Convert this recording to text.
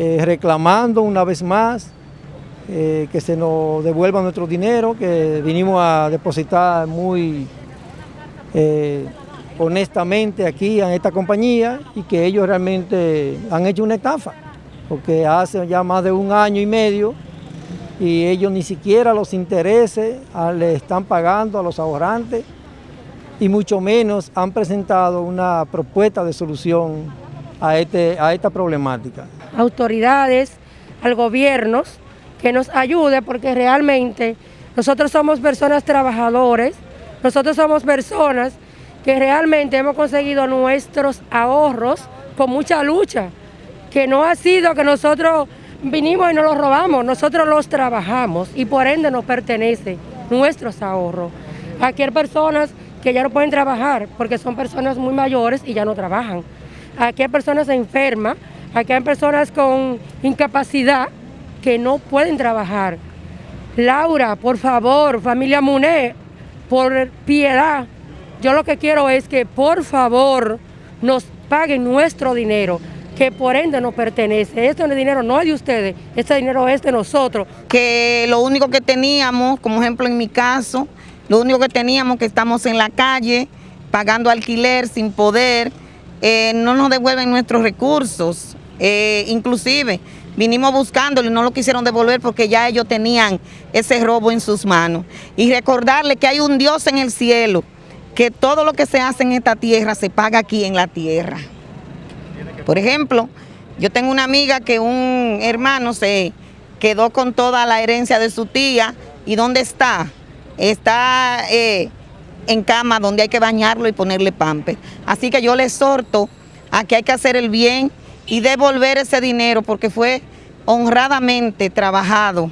eh, reclamando una vez más eh, que se nos devuelva nuestro dinero, que vinimos a depositar muy eh, honestamente aquí en esta compañía y que ellos realmente han hecho una estafa, porque hace ya más de un año y medio y ellos ni siquiera los intereses ah, le están pagando a los ahorrantes y mucho menos han presentado una propuesta de solución a, este, a esta problemática. Autoridades, al gobierno, que nos ayude porque realmente nosotros somos personas trabajadores, nosotros somos personas que realmente hemos conseguido nuestros ahorros con mucha lucha, que no ha sido que nosotros vinimos y nos los robamos, nosotros los trabajamos y por ende nos pertenece nuestros ahorros. Aquí hay personas que ya no pueden trabajar porque son personas muy mayores y ya no trabajan. Aquí hay personas enfermas, aquí hay personas con incapacidad que no pueden trabajar. Laura, por favor, familia Muné, por piedad, yo lo que quiero es que por favor nos paguen nuestro dinero que por ende nos pertenece. Este dinero no es de ustedes, este dinero es de nosotros. Que lo único que teníamos, como ejemplo en mi caso, lo único que teníamos que estamos en la calle pagando alquiler sin poder, eh, no nos devuelven nuestros recursos, eh, inclusive vinimos buscándolo y no lo quisieron devolver porque ya ellos tenían ese robo en sus manos. Y recordarle que hay un Dios en el cielo, que todo lo que se hace en esta tierra se paga aquí en la tierra. Por ejemplo, yo tengo una amiga que un hermano se quedó con toda la herencia de su tía. ¿Y dónde está? Está eh, en cama donde hay que bañarlo y ponerle pampe. Así que yo le exhorto a que hay que hacer el bien y devolver ese dinero porque fue honradamente trabajado